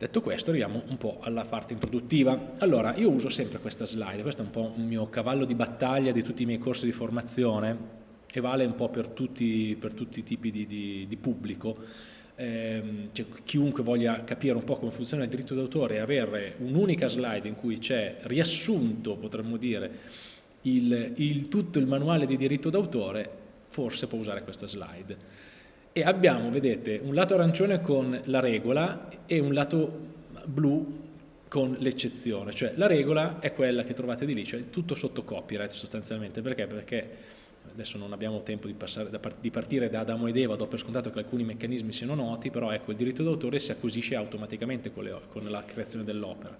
Detto questo arriviamo un po' alla parte introduttiva. Allora, io uso sempre questa slide, questo è un po' un mio cavallo di battaglia di tutti i miei corsi di formazione e vale un po' per tutti, per tutti i tipi di, di, di pubblico. Eh, cioè, chiunque voglia capire un po' come funziona il diritto d'autore e avere un'unica slide in cui c'è riassunto, potremmo dire, il, il, tutto il manuale di diritto d'autore, forse può usare questa slide e abbiamo, vedete, un lato arancione con la regola e un lato blu con l'eccezione, cioè la regola è quella che trovate di lì, cioè tutto sotto copyright sostanzialmente, perché? Perché adesso non abbiamo tempo di, passare, di partire da Adamo ed Eva, do per scontato che alcuni meccanismi siano noti, però ecco il diritto d'autore si acquisisce automaticamente con, le, con la creazione dell'opera.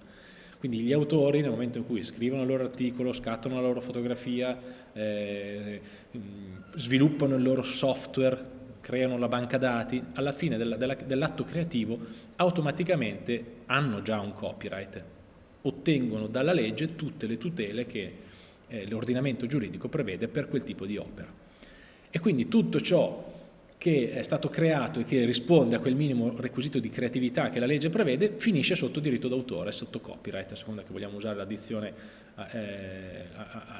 Quindi gli autori nel momento in cui scrivono il loro articolo, scattano la loro fotografia, eh, sviluppano il loro software creano la banca dati, alla fine dell'atto creativo automaticamente hanno già un copyright, ottengono dalla legge tutte le tutele che eh, l'ordinamento giuridico prevede per quel tipo di opera. E quindi tutto ciò che è stato creato e che risponde a quel minimo requisito di creatività che la legge prevede, finisce sotto diritto d'autore, sotto copyright, a seconda che vogliamo usare la dizione eh,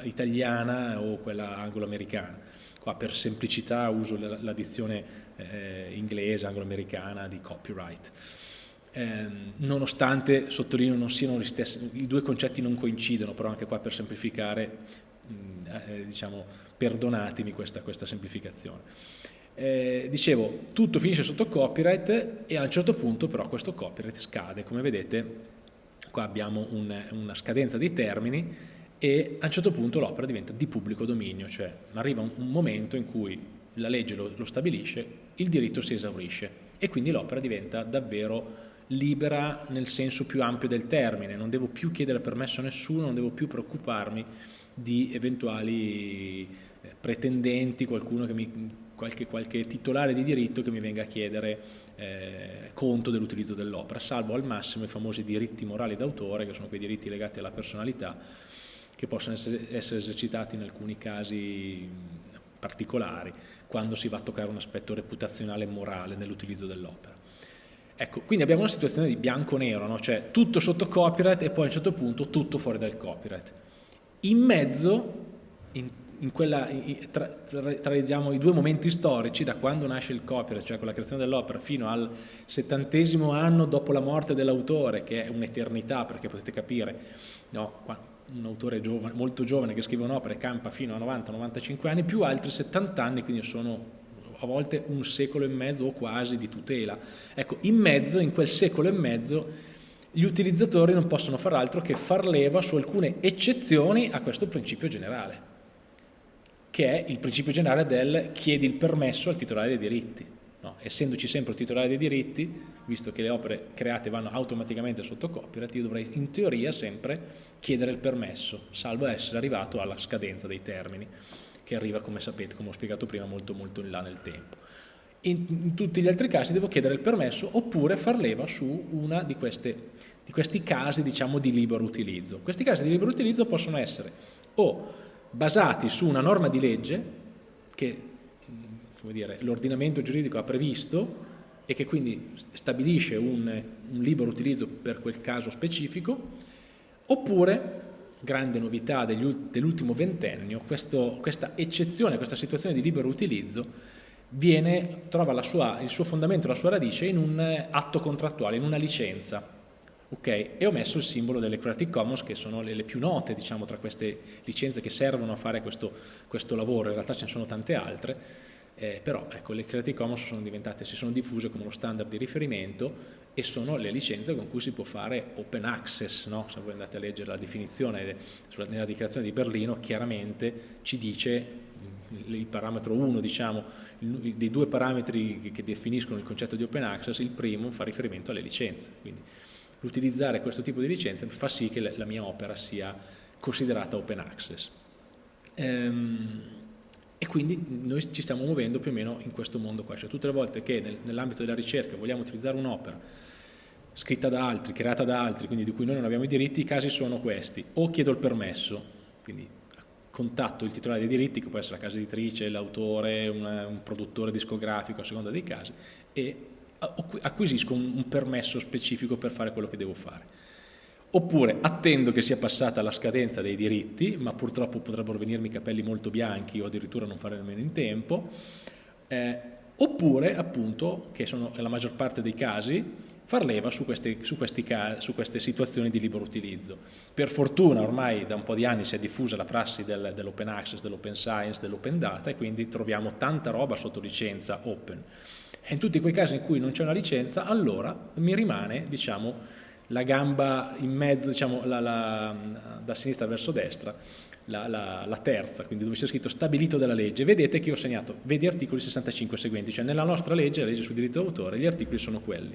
italiana o quella anglo-americana. Qua per semplicità uso la, dizione eh, inglese, anglo-americana di copyright. Eh, nonostante, sottolineo, non siano gli stessi, i due concetti non coincidono, però anche qua per semplificare, mh, eh, diciamo, perdonatemi questa, questa semplificazione. Eh, dicevo, tutto finisce sotto copyright e a un certo punto però questo copyright scade, come vedete qua abbiamo un, una scadenza dei termini e a un certo punto l'opera diventa di pubblico dominio, cioè arriva un, un momento in cui la legge lo, lo, stabilisce, il diritto si esaurisce e quindi l'opera diventa davvero libera nel senso più ampio del termine, non devo più chiedere permesso a nessuno, non devo più preoccuparmi di eventuali eh, pretendenti, qualcuno che mi, qualche, qualche titolare di diritto che mi venga a chiedere eh, conto dell'utilizzo dell'opera, salvo al massimo i famosi diritti morali d'autore, che sono quei diritti legati alla personalità, che possono essere, esercitati in alcuni casi particolari, quando si va a toccare un aspetto reputazionale e morale nell'utilizzo dell'opera. Ecco, quindi abbiamo una situazione di bianco-nero, no? cioè tutto sotto copyright e poi a un certo punto tutto fuori dal copyright. In mezzo, in, in quella, tra, tra, tra diciamo, i due momenti storici, da quando nasce il copyright, cioè con la creazione dell'opera, fino al settantesimo anno dopo la morte dell'autore, che è un'eternità, perché potete capire, no, un autore giovane, molto giovane che scrive un'opera e campa fino a 90-95 anni, più altri 70 anni, quindi sono a volte un secolo e mezzo o quasi di tutela. Ecco, in mezzo, in quel secolo e mezzo, gli utilizzatori non possono far altro che far leva su alcune eccezioni a questo principio generale, che è il principio generale del chiedi il permesso al titolare dei diritti. No, essendoci sempre il titolare dei diritti, visto che le opere create vanno automaticamente sotto copyright, io dovrei in teoria sempre chiedere il permesso, salvo essere arrivato alla scadenza dei termini, che arriva, come sapete, come ho spiegato prima, molto molto in là nel tempo. In, in tutti gli altri casi devo chiedere il permesso oppure far leva su una di, queste, di questi casi diciamo, di libero utilizzo. Questi casi di libero utilizzo possono essere o basati su una norma di legge che l'ordinamento giuridico ha previsto e che quindi stabilisce un, un libero utilizzo per quel caso specifico, Oppure, grande novità dell'ultimo ventennio, questo, questa eccezione, questa situazione di libero utilizzo viene, trova sua, il suo fondamento, la sua radice in un atto contrattuale, in una licenza. Okay? E ho messo il simbolo delle Creative Commons che sono le, le più note diciamo, tra queste licenze che servono a fare questo, questo lavoro, in realtà ce ne sono tante altre, eh, però ecco, le Creative Commons sono si sono diffuse come uno standard di riferimento e sono le licenze con cui si può fare open access, no? se voi andate a leggere la definizione nella dichiarazione di Berlino chiaramente ci dice il parametro 1 diciamo, dei due parametri che definiscono il concetto di open access, il primo fa riferimento alle licenze, quindi l'utilizzare questo tipo di licenze fa sì che la mia opera sia considerata open access. Ehm, e quindi noi ci stiamo muovendo più o meno in questo mondo qua, cioè tutte le volte che nel, nell'ambito della ricerca vogliamo utilizzare un'opera scritta da altri, creata da altri, quindi di cui noi non abbiamo i diritti, i casi sono questi, o chiedo il permesso, quindi contatto il titolare dei diritti, che può essere la casa editrice, l'autore, un, un, produttore discografico, a seconda dei casi, e acquisisco un, un permesso specifico per fare quello che devo fare oppure attendo che sia passata la scadenza dei diritti, ma purtroppo potrebbero venirmi capelli molto bianchi o addirittura non fare nemmeno in tempo, eh, oppure appunto, che sono la maggior parte dei casi, far leva su queste, su, questi, su queste, situazioni di libero utilizzo. Per fortuna ormai da un po' di anni si è diffusa la prassi del, dell'open access, dell'open science, dell'open data e quindi troviamo tanta roba sotto licenza open. E in tutti quei casi in cui non c'è una licenza, allora mi rimane, diciamo, la gamba in mezzo, diciamo, la, la, da sinistra verso destra, la, la, terza, quindi dove c'è scritto stabilito dalla legge, vedete che ho segnato, vedi articoli 65 seguenti, cioè nella nostra legge, la legge sul diritto d'autore, gli articoli sono quelli.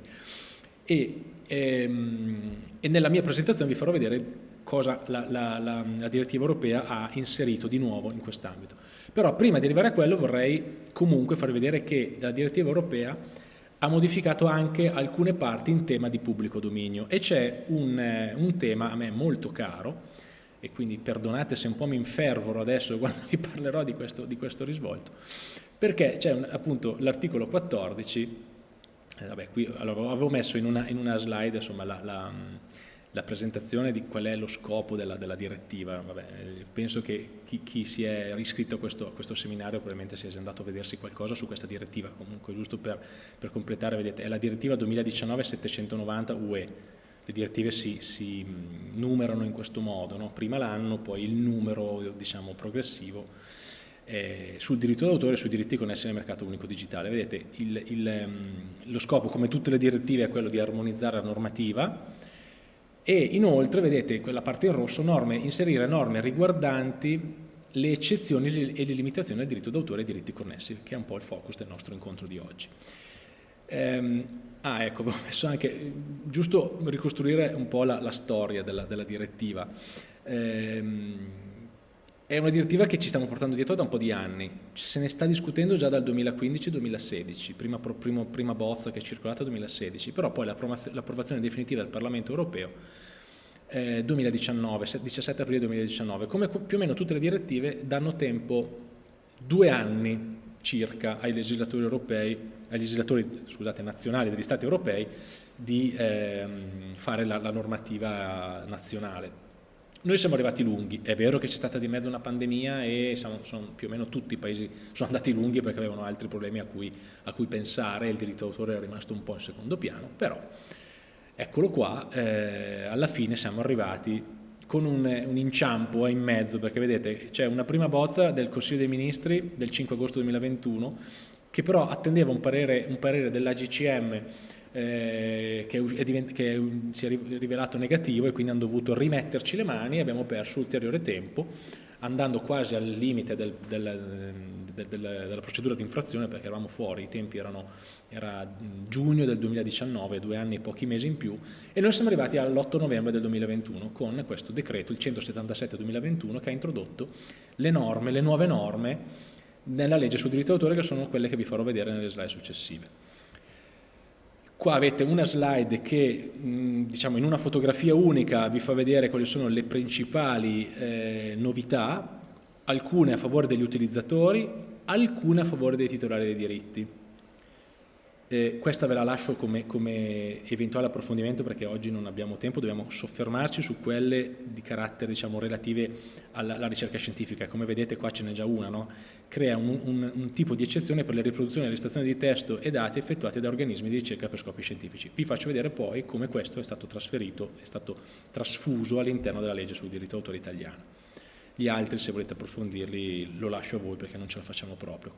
E, ehm, e, nella mia presentazione vi farò vedere cosa la, la, la, la direttiva europea ha inserito di nuovo in quest'ambito. Però prima di arrivare a quello vorrei comunque farvi vedere che la direttiva europea ha modificato anche alcune parti in tema di pubblico dominio e c'è un, eh, un, tema a me molto caro e quindi perdonate se un po' mi infervoro adesso quando vi parlerò di questo, di questo risvolto perché c'è appunto l'articolo 14 eh, vabbè qui allora, avevo messo in una, in una slide insomma la, la la presentazione di qual è lo scopo della, della direttiva. Vabbè, penso che chi, chi, si è iscritto a questo, a questo, seminario probabilmente sia andato a vedersi qualcosa su questa direttiva, comunque giusto per, per completare, vedete, è la direttiva 2019-790 UE, le direttive si, si, numerano in questo modo, no? prima l'anno, poi il numero diciamo, progressivo eh, sul diritto d'autore e sui diritti connessi nel mercato unico digitale. Vedete, il, il, lo scopo, come tutte le direttive, è quello di armonizzare la normativa, e inoltre, vedete, quella parte in rosso, norme, inserire norme riguardanti le eccezioni e le limitazioni al diritto d'autore e ai diritti connessi, che è un po' il focus del nostro incontro di oggi. Ehm, ah, ecco, ho messo anche, giusto ricostruire un po' la, la storia della, della direttiva. Ehm, è una direttiva che ci stiamo portando dietro da un po' di anni, se ne sta discutendo già dal 2015-2016, prima, prima, prima, bozza che è circolata nel 2016, però poi l'approvazione definitiva del Parlamento europeo eh, 2019, 17 aprile 2019, come più o meno tutte le direttive danno tempo due anni circa ai legislatori europei, ai legislatori scusate, nazionali degli stati europei di eh, fare la, la normativa nazionale noi siamo arrivati lunghi, è vero che c'è stata di mezzo una pandemia e siamo, sono, più o meno tutti i paesi sono andati lunghi perché avevano altri problemi a cui, a cui pensare, il diritto d'autore è rimasto un po' in secondo piano, però eccolo qua, eh, alla fine siamo arrivati con un, un, inciampo in mezzo, perché vedete c'è una prima bozza del Consiglio dei Ministri del 5 agosto 2021 che però attendeva un parere, un parere dell'AGCM eh, che, è che si è rivelato negativo e quindi hanno dovuto rimetterci le mani e abbiamo perso ulteriore tempo andando quasi al limite del, del, del, della procedura di infrazione perché eravamo fuori, i tempi erano era giugno del 2019, due anni e pochi mesi in più e noi siamo arrivati all'8 novembre del 2021 con questo decreto, il 177-2021 che ha introdotto le norme, le nuove norme nella legge sul diritto d'autore che sono quelle che vi farò vedere nelle slide successive. Qua avete una slide che diciamo, in una fotografia unica vi fa vedere quali sono le principali eh, novità, alcune a favore degli utilizzatori, alcune a favore dei titolari dei diritti. Eh, questa ve la lascio come, come, eventuale approfondimento perché oggi non abbiamo tempo, dobbiamo soffermarci su quelle di carattere diciamo, relative alla, alla, ricerca scientifica. Come vedete qua ce n'è già una, no? crea un, un, un, tipo di eccezione per le riproduzioni e registrazione di testo e dati effettuati da organismi di ricerca per scopi scientifici. Vi faccio vedere poi come questo è stato trasferito, è stato trasfuso all'interno della legge sul diritto d'autore italiano. Gli altri, se volete approfondirli, lo lascio a voi perché non ce la facciamo proprio.